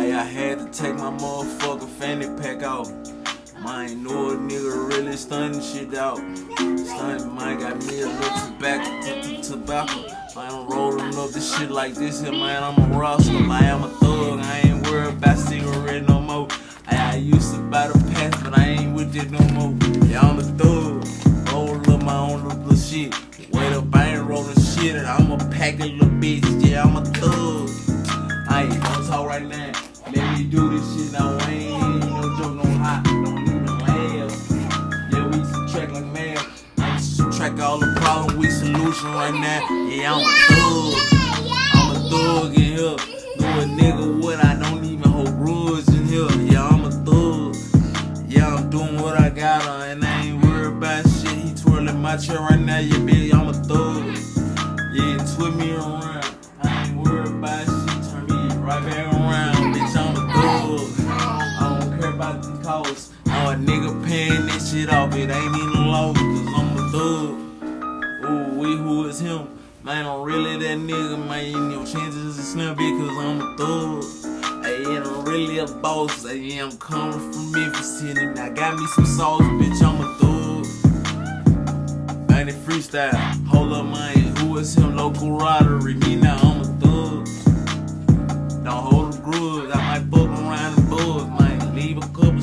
Hey, I had to take my motherfucking fanny pack off. Mine know a nigga really stunning shit out. Stunning mine got me a little tobacco, tobacco. Man, I'm rolling up this shit like this here, man. I'm a roster. I'm a thug. I ain't worried about cigarette no more. Hey, I used to buy the pass, but I ain't with it no more. Yeah, I'm a thug. Roll up my own little shit. Wait up, I ain't rolling shit, and I'm a pack of little bitch. Yeah, I'm a thug. I ain't gonna talk right now. Let me do this shit now. Ain't no joke, no hot, don't even laugh. Yeah, we subtract like math. I subtract all the problems, we solution right now. Yeah, I'm a thug. I'm a thug in here. Do a nigga what I don't even hold rules in here. Yeah, I'm a thug. Yeah, I'm doing what I gotta, and I ain't worried about shit. He twirling my chair right now, yeah, bitch. I'm a thug. Yeah, twist me around. I ain't worried about shit. Turn me right back shit off. It ain't even low, cause I'm a thug. Ooh, we who is him? Man, I'm really that nigga, man. Your chances is slim because I'm a thug. Hey, and I'm really a boss. Hey, I'm coming from Memphis City. Now got me some sauce, bitch. I'm a thug. Man, it freestyle. Hold up, man. Who is him? Local ridery. Me now, I'm a thug. Don't hold a grudge. I might fuck around the buzz, man. Leave a couple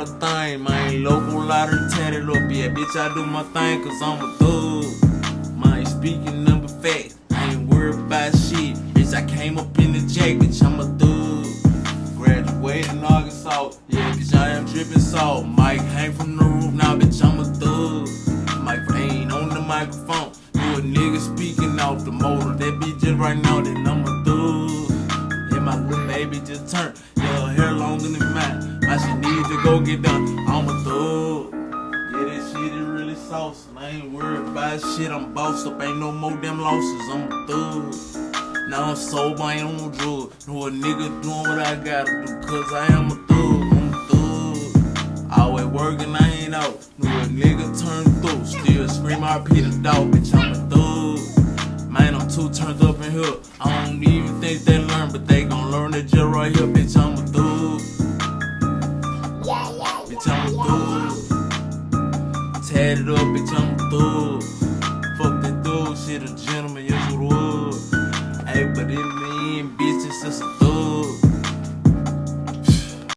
worried about a thing, man. Local lottery tatted up, yeah, bitch. I do my thing, cause I'm a thug. Man, speaking number facts. I ain't worried about shit. Bitch, I came up in the jack, bitch. I'm a thug. Graduated in Arkansas. Yeah, bitch, I am dripping salt. Mike hang from the roof now, bitch. I'm a thug. Mike ain't on the microphone. You a nigga speaking off the motor. That bitch just right now, then I'm a thug. Yeah, my little baby just turned. Yeah, hair longer than mine. I should go get done. I'm a thug. Yeah, that shit is really sauce. And I ain't worried about shit. I'm bossed up. Ain't no more damn losses. I'm a thug. Now I'm sober, I ain't on drugs. No a nigga doing what I gotta do, cause I am a thug, I'm a thug. Always working, I ain't out. No a nigga turn through, still scream RP the dog, bitch, I'm a thug. Man, I'm too turned up in here. I don't even think they learn, but they gon' learn it just right here, bitch, I'm Add it up, bitch, I'm a thug. Fuck that thug. shit, a gentleman, yes, it would. Hey, but in the end, bitch, it's just a thug.